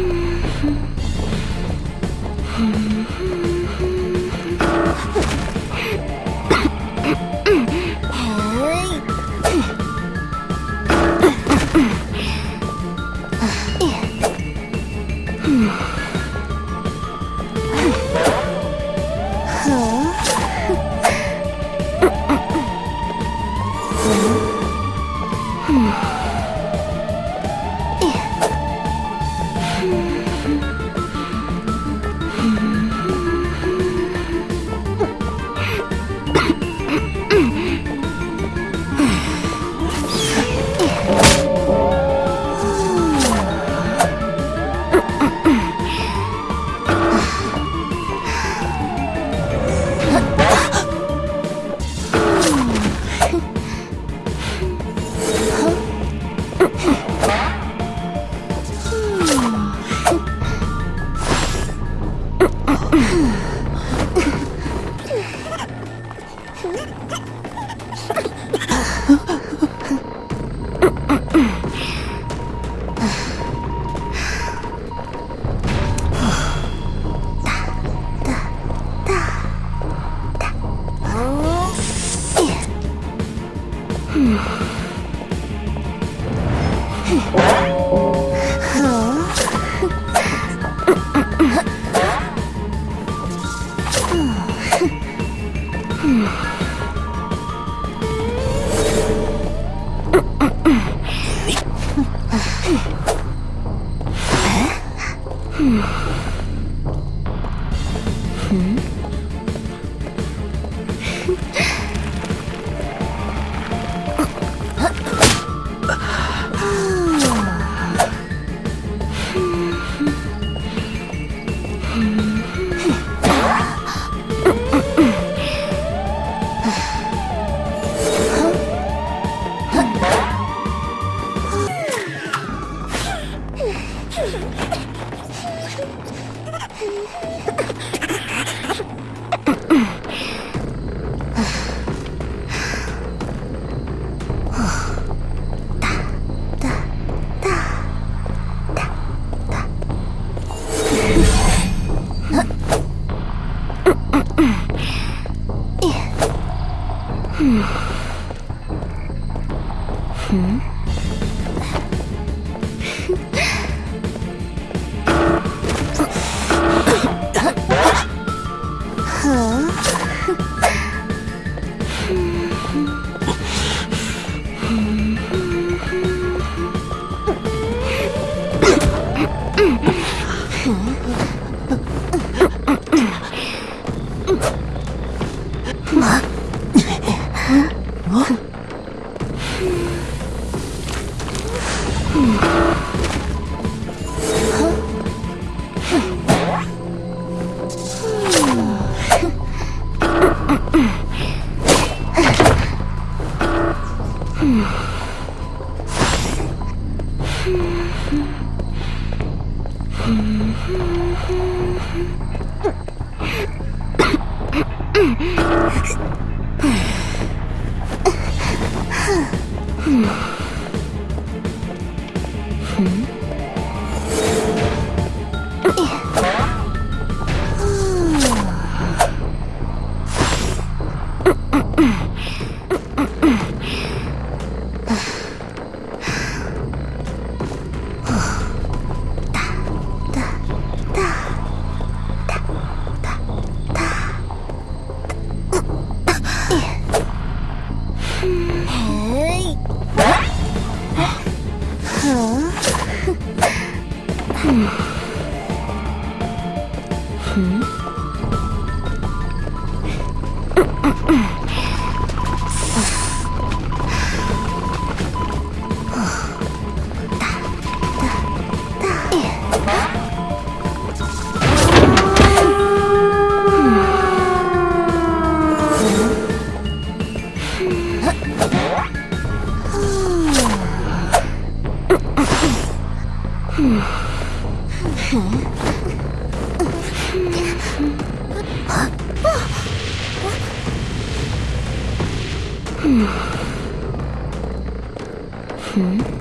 Hmm. Huh. Hmm. Hmm?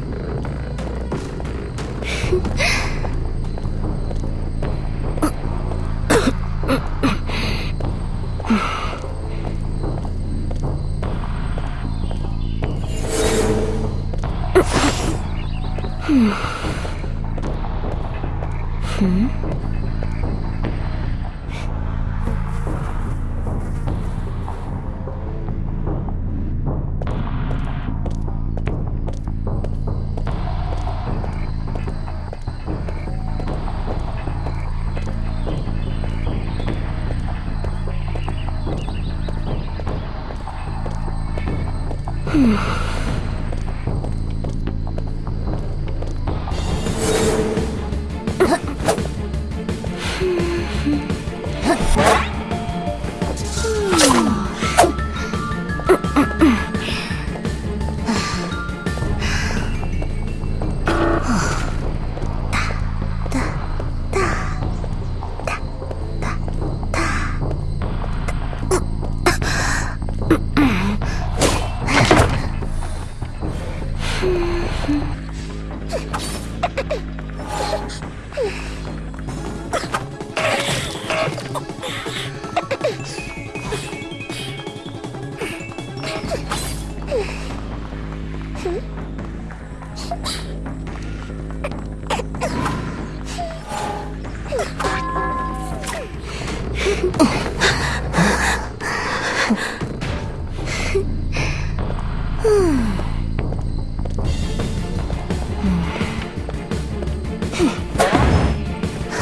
fun.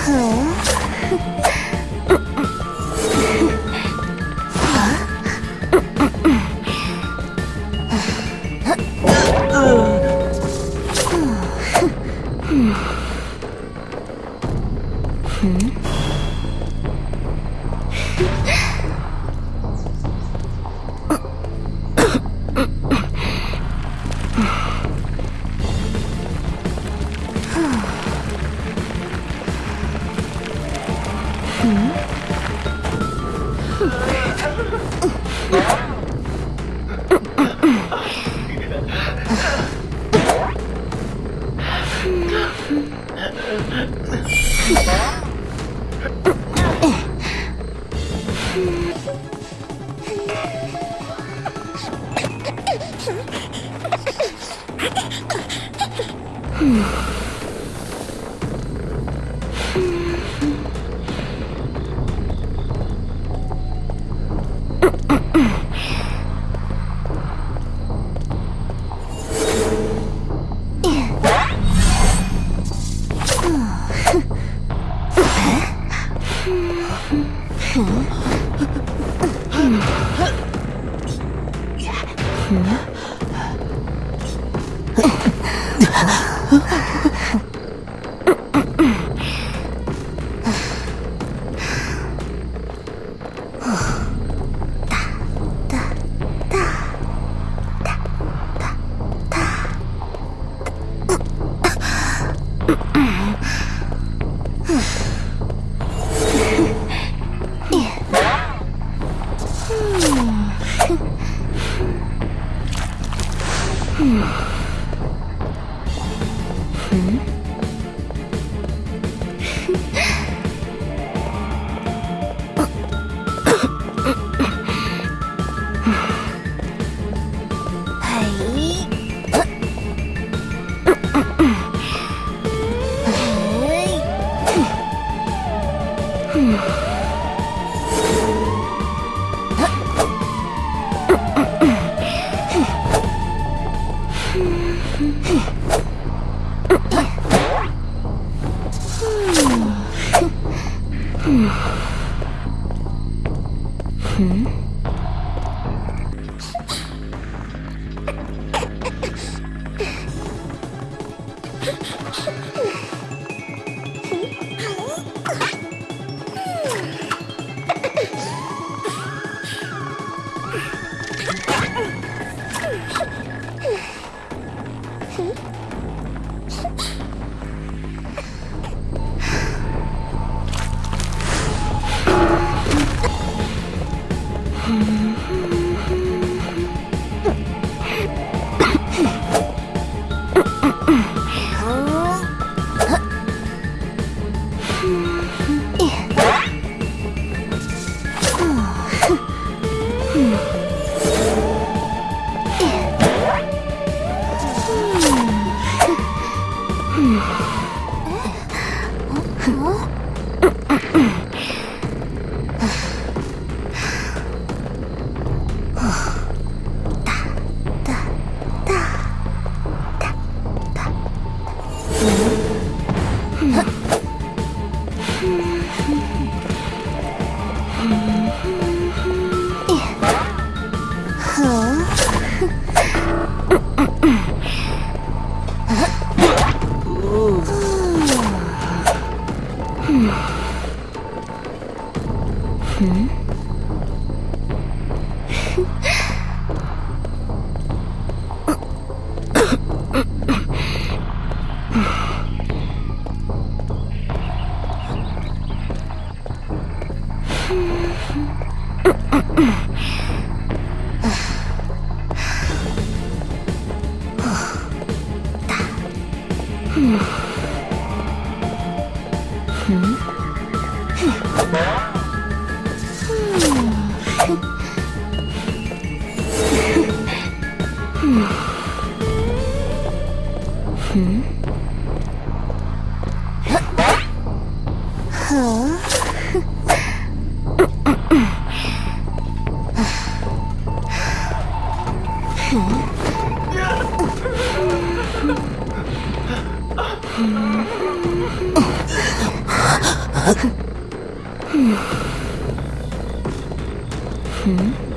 cool. う Hmm? 哼 Hmm? 嗯